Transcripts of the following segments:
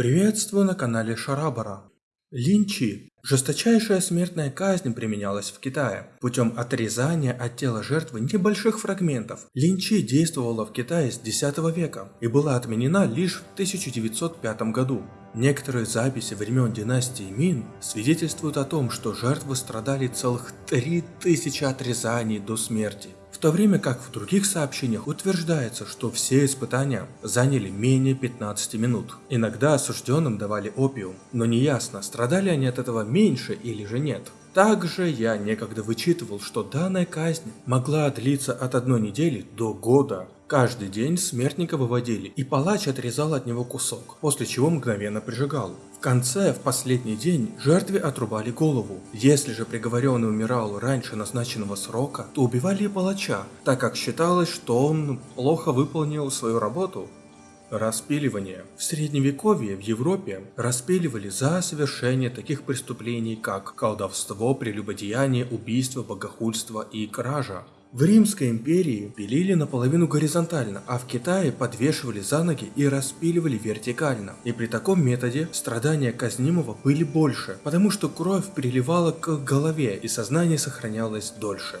Приветствую на канале Шарабара. Линчи. Жесточайшая смертная казнь применялась в Китае путем отрезания от тела жертвы небольших фрагментов. Линчи действовала в Китае с X века и была отменена лишь в 1905 году. Некоторые записи времен династии Мин свидетельствуют о том, что жертвы страдали целых 3000 отрезаний до смерти в то время как в других сообщениях утверждается, что все испытания заняли менее 15 минут. Иногда осужденным давали опиум, но неясно, страдали они от этого меньше или же нет. Также я некогда вычитывал, что данная казнь могла длиться от одной недели до года. Каждый день смертника выводили, и палач отрезал от него кусок, после чего мгновенно прижигал. В конце, в последний день, жертве отрубали голову. Если же приговоренный умирал раньше назначенного срока, то убивали палача, так как считалось, что он плохо выполнил свою работу. Распиливание. В средневековье в Европе распиливали за совершение таких преступлений, как колдовство, прелюбодеяние, убийство, богохульство и кража. В Римской империи пилили наполовину горизонтально, а в Китае подвешивали за ноги и распиливали вертикально. И при таком методе страдания казнимого были больше, потому что кровь приливала к голове и сознание сохранялось дольше.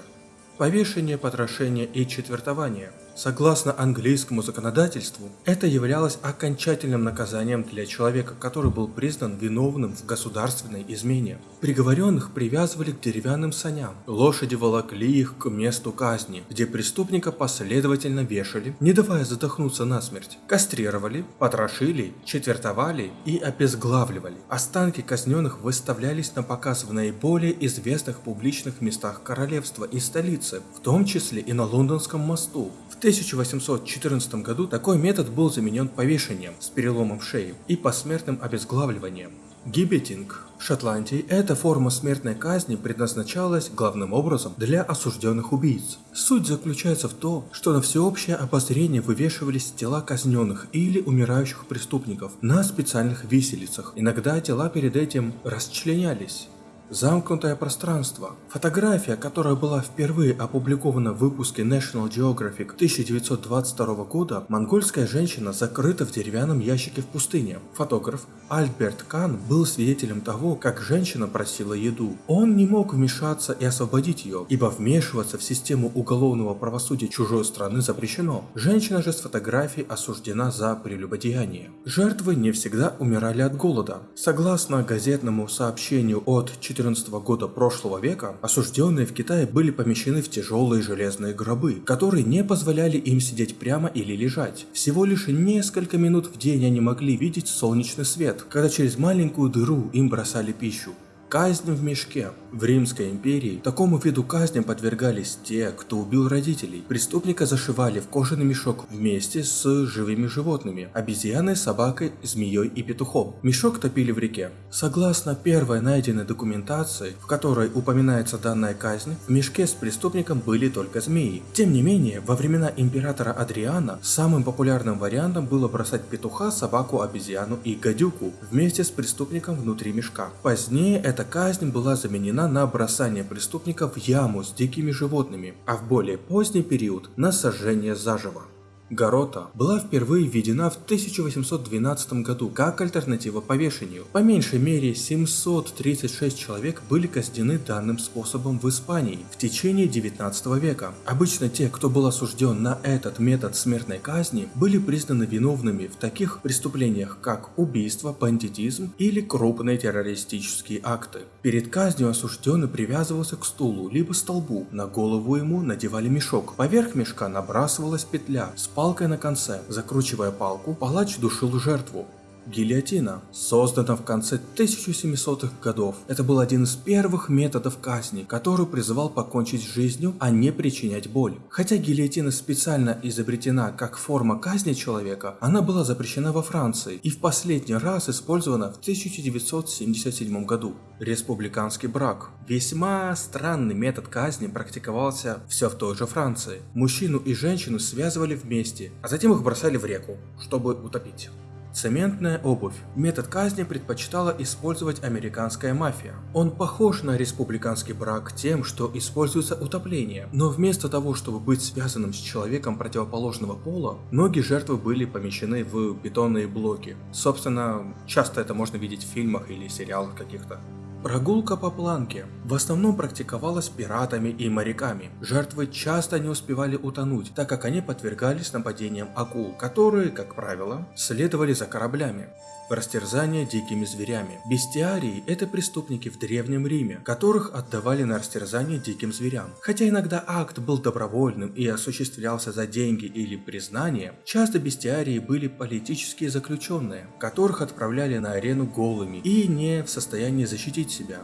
Повешение, потрошение и четвертование. Согласно английскому законодательству, это являлось окончательным наказанием для человека, который был признан виновным в государственной измене. Приговоренных привязывали к деревянным саням, лошади волокли их к месту казни, где преступника последовательно вешали, не давая задохнуться насмерть, кастрировали, потрошили, четвертовали и обезглавливали. Останки казненных выставлялись на показ в наиболее известных публичных местах королевства и столицы, в том числе и на Лондонском мосту. 1814 году такой метод был заменен повешением с переломом шеи и посмертным обезглавливанием. Гибетинг в Шотландии эта форма смертной казни предназначалась главным образом для осужденных убийц. Суть заключается в том, что на всеобщее обозрение вывешивались тела казненных или умирающих преступников на специальных виселицах. Иногда тела перед этим расчленялись. Замкнутое пространство. Фотография, которая была впервые опубликована в выпуске National Geographic 1922 года, монгольская женщина закрыта в деревянном ящике в пустыне. Фотограф Альберт Кан был свидетелем того, как женщина просила еду. Он не мог вмешаться и освободить ее, ибо вмешиваться в систему уголовного правосудия чужой страны запрещено. Женщина же с фотографией осуждена за прелюбодеяние. Жертвы не всегда умирали от голода. Согласно газетному сообщению от 4 2014 года прошлого века осужденные в Китае были помещены в тяжелые железные гробы, которые не позволяли им сидеть прямо или лежать. Всего лишь несколько минут в день они могли видеть солнечный свет, когда через маленькую дыру им бросали пищу. Казнь в мешке. В Римской империи такому виду казни подвергались те, кто убил родителей. Преступника зашивали в кожаный мешок вместе с живыми животными – обезьяной, собакой, змеей и петухом. Мешок топили в реке. Согласно первой найденной документации, в которой упоминается данная казнь, в мешке с преступником были только змеи. Тем не менее, во времена императора Адриана самым популярным вариантом было бросать петуха, собаку, обезьяну и гадюку вместе с преступником внутри мешка. Позднее это эта казнь была заменена на бросание преступника в яму с дикими животными, а в более поздний период на сожжение заживо. Горота была впервые введена в 1812 году как альтернатива повешению. По меньшей мере 736 человек были казнены данным способом в Испании в течение 19 века. Обычно те, кто был осужден на этот метод смертной казни, были признаны виновными в таких преступлениях, как убийство, бандитизм или крупные террористические акты. Перед казнью осужденный привязывался к стулу либо столбу, на голову ему надевали мешок, поверх мешка набрасывалась петля с палкой на конце. Закручивая палку, палач душил жертву. Гильотина создана в конце 1700-х годов. Это был один из первых методов казни, который призывал покончить с жизнью, а не причинять боль. Хотя гильотина специально изобретена как форма казни человека, она была запрещена во Франции и в последний раз использована в 1977 году. Республиканский брак. Весьма странный метод казни практиковался все в той же Франции. Мужчину и женщину связывали вместе, а затем их бросали в реку, чтобы утопить. Цементная обувь. Метод казни предпочитала использовать американская мафия. Он похож на республиканский брак тем, что используется утопление, но вместо того, чтобы быть связанным с человеком противоположного пола, ноги жертвы были помещены в бетонные блоки. Собственно, часто это можно видеть в фильмах или сериалах каких-то. Прогулка по планке в основном практиковалась пиратами и моряками. Жертвы часто не успевали утонуть, так как они подвергались нападениям акул, которые, как правило, следовали за кораблями растерзание дикими зверями. Бестиарии – это преступники в Древнем Риме, которых отдавали на растерзание диким зверям. Хотя иногда акт был добровольным и осуществлялся за деньги или признание, часто бестиарии были политические заключенные, которых отправляли на арену голыми и не в состоянии защитить себя.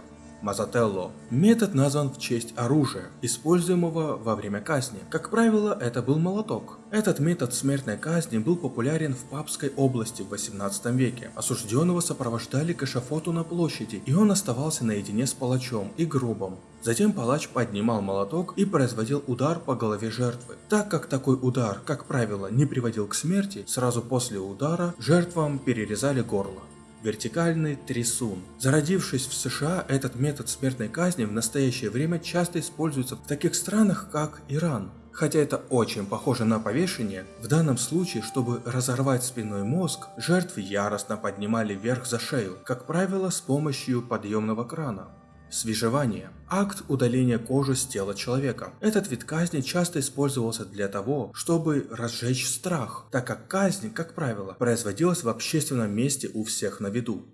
Мазателло. Метод назван в честь оружия, используемого во время казни. Как правило, это был молоток. Этот метод смертной казни был популярен в Папской области в 18 веке. Осужденного сопровождали к эшафоту на площади, и он оставался наедине с палачом и гробом. Затем палач поднимал молоток и производил удар по голове жертвы. Так как такой удар, как правило, не приводил к смерти, сразу после удара жертвам перерезали горло вертикальный трясун. Зародившись в США, этот метод смертной казни в настоящее время часто используется в таких странах, как Иран. Хотя это очень похоже на повешение, в данном случае, чтобы разорвать спинной мозг, жертвы яростно поднимали вверх за шею, как правило с помощью подъемного крана. Свежевание – акт удаления кожи с тела человека. Этот вид казни часто использовался для того, чтобы разжечь страх, так как казнь, как правило, производилась в общественном месте у всех на виду.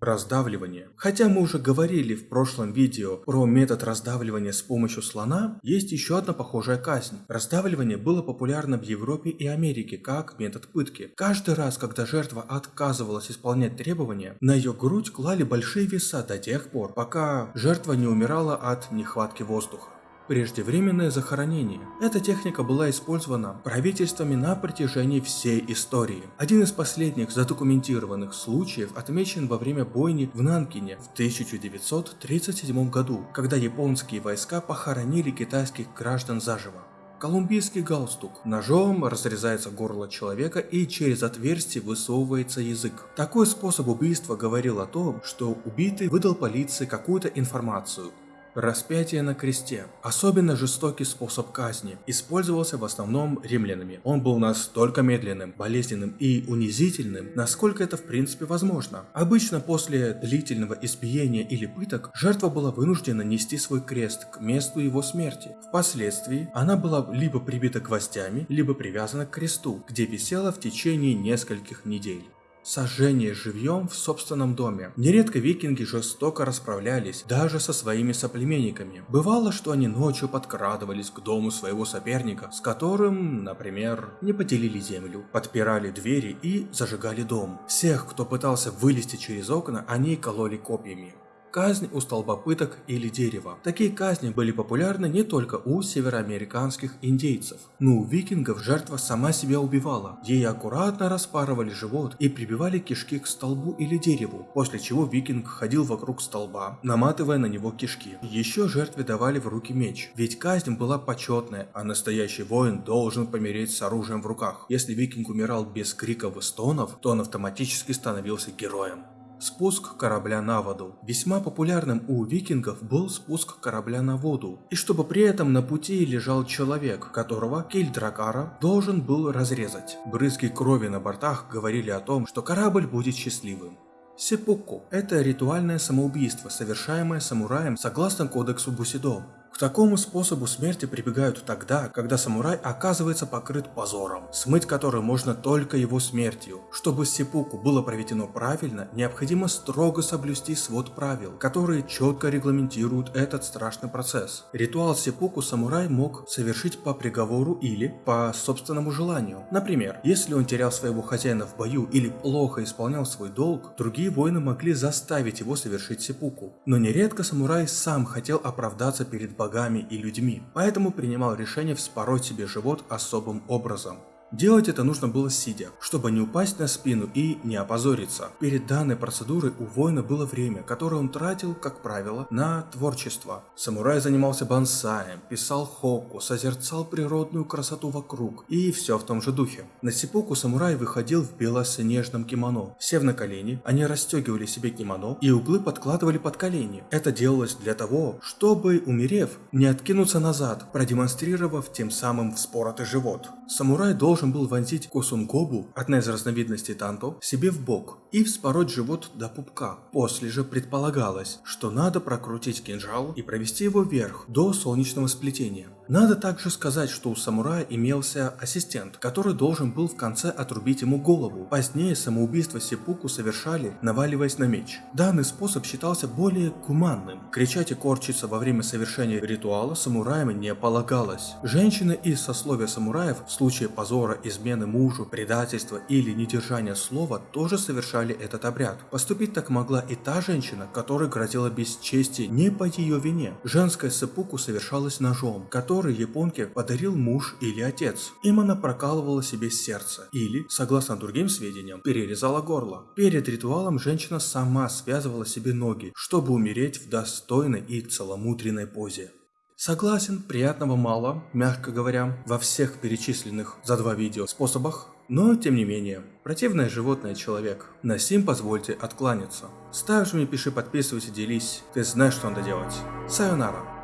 Раздавливание. Хотя мы уже говорили в прошлом видео про метод раздавливания с помощью слона, есть еще одна похожая казнь. Раздавливание было популярно в Европе и Америке как метод пытки. Каждый раз, когда жертва отказывалась исполнять требования, на ее грудь клали большие веса до тех пор, пока жертва не умирала от нехватки воздуха преждевременное захоронение. Эта техника была использована правительствами на протяжении всей истории. Один из последних задокументированных случаев отмечен во время бойни в Нанкине в 1937 году, когда японские войска похоронили китайских граждан заживо. Колумбийский галстук. Ножом разрезается горло человека и через отверстие высовывается язык. Такой способ убийства говорил о том, что убитый выдал полиции какую-то информацию, Распятие на кресте. Особенно жестокий способ казни. Использовался в основном римлянами. Он был настолько медленным, болезненным и унизительным, насколько это в принципе возможно. Обычно после длительного избиения или пыток, жертва была вынуждена нести свой крест к месту его смерти. Впоследствии она была либо прибита гвоздями, либо привязана к кресту, где висела в течение нескольких недель. Сожжение живьем в собственном доме. Нередко викинги жестоко расправлялись даже со своими соплеменниками. Бывало, что они ночью подкрадывались к дому своего соперника, с которым, например, не поделили землю, подпирали двери и зажигали дом. Всех, кто пытался вылезти через окна, они кололи копьями. Казнь у столба пыток или дерева. Такие казни были популярны не только у североамериканских индейцев, но у викингов жертва сама себя убивала. Ей аккуратно распарывали живот и прибивали кишки к столбу или дереву, после чего викинг ходил вокруг столба, наматывая на него кишки. Еще жертве давали в руки меч, ведь казнь была почетная, а настоящий воин должен помереть с оружием в руках. Если викинг умирал без криков и стонов, то он автоматически становился героем. Спуск корабля на воду. Весьма популярным у викингов был спуск корабля на воду, и чтобы при этом на пути лежал человек, которого Кель Дракара должен был разрезать. Брызги крови на бортах говорили о том, что корабль будет счастливым. Сеппуку – это ритуальное самоубийство, совершаемое самураем согласно кодексу Бусидо. К такому способу смерти прибегают тогда, когда самурай оказывается покрыт позором, смыть который можно только его смертью. Чтобы сепуку было проведено правильно, необходимо строго соблюсти свод правил, которые четко регламентируют этот страшный процесс. Ритуал сепуку самурай мог совершить по приговору или по собственному желанию. Например, если он терял своего хозяина в бою или плохо исполнял свой долг, другие воины могли заставить его совершить сепуку. Но нередко самурай сам хотел оправдаться перед богами и людьми, поэтому принимал решение вспороть себе живот особым образом. Делать это нужно было сидя, чтобы не упасть на спину и не опозориться. Перед данной процедурой у воина было время, которое он тратил, как правило, на творчество. Самурай занимался бонсаем, писал хокку, созерцал природную красоту вокруг и все в том же духе. На сипуку самурай выходил в белоснежном кимоно. Сев на колени, они расстегивали себе кимоно и углы подкладывали под колени. Это делалось для того, чтобы, умерев, не откинуться назад, продемонстрировав тем самым вспоротый живот. Самурай должен был вонзить косунгобу, одна из разновидностей танто, себе в бок и вспороть живот до пупка. После же предполагалось, что надо прокрутить кинжал и провести его вверх до солнечного сплетения. Надо также сказать, что у самурая имелся ассистент, который должен был в конце отрубить ему голову. Позднее самоубийство Сипуку совершали, наваливаясь на меч. Данный способ считался более гуманным. Кричать и корчиться во время совершения ритуала самураям не полагалось. Женщины из сословия самураев в случае позора, измены мужу, предательства или недержания слова тоже совершали этот обряд. Поступить так могла и та женщина, которой грозило бесчестие не по ее вине. Женская сепуку совершалась ножом, который который японке подарил муж или отец. Им она прокалывала себе сердце или, согласно другим сведениям, перерезала горло. Перед ритуалом женщина сама связывала себе ноги, чтобы умереть в достойной и целомудренной позе. Согласен, приятного мало, мягко говоря, во всех перечисленных за два видео способах, но тем не менее, противное животное человек. На сим позвольте откланяться. Ставишь мне, пиши, подписывайся, делись, ты знаешь, что надо делать. Сайонара.